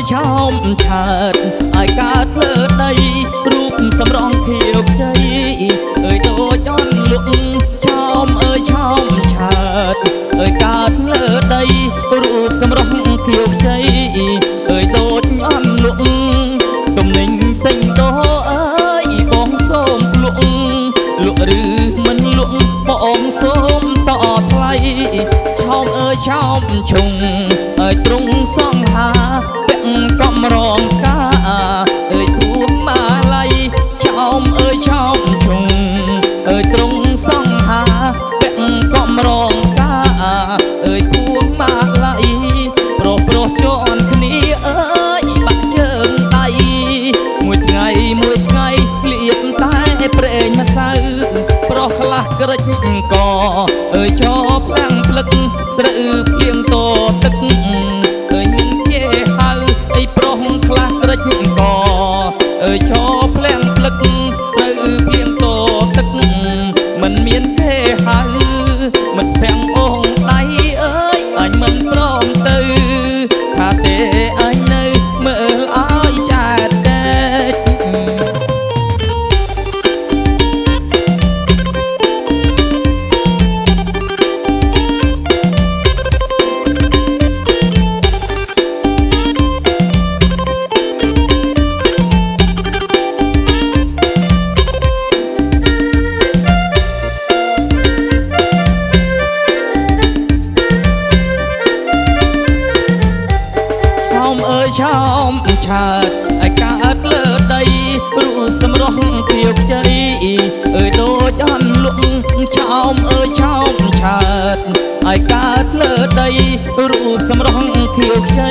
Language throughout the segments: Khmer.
តឲ្យកើតលើដីរូបសម្រងខៀវខ្ចីអើយដូចអន់លុកឆោមអើយឆោមឆើតអើយកើតលើដីរូបសម្រងខៀវខ្ចីអើយដូចអន់លុកទំនិញទិញដោអើយបងសូមលក់លក់ឬមិនលក់បងសូមតថ្លៃឆោមអើយឆោមឈុងអើយទ្រង់សង្ហាពាក់កំ រងកាអើយពួងម៉ាឡៃឆោមអើយឆោមឈុងអើយទ្រង់សង្ហាពាក់កំរងកាអើយពួងម៉ាឡៃប្រុសប្រុសជន់គ្នាអើយបាក់ជើងដៃមួយថ្ងៃមួយថ្ងៃលៀបតែប្រេងម្សៅប្រុសខ្លះក្រិចកអើយចោផ្លាំងផ្លឹកត្រូវភ្លៀងតទឹក មា ឆោមឆើតឲ្យកើតលើដីរូបសម្រស់ភៀវខ្ចីអើយដូចអន់លក់ឆោមអើយឆោមឆើតឲ្យកើតលើដីរូបសម្រស់ភៀវខ្ចី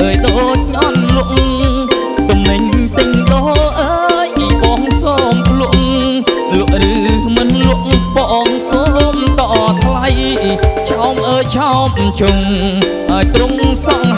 អើយដូចអន់លក់ទំនិញទិញដោអើយបងសូមលក់លក់ឬមិនលក់បងសូមតថ្លៃឆោមអើយឆោមជុងឲ្យទ្រង់សង្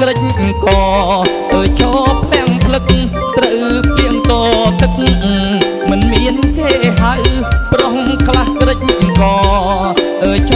ក្រិចកអើឈប់ទាំងផ្លឹកត្រូវពីងតទឹកមិនមានគេហៅប្រុងខ្លះក្រិចកអើឈ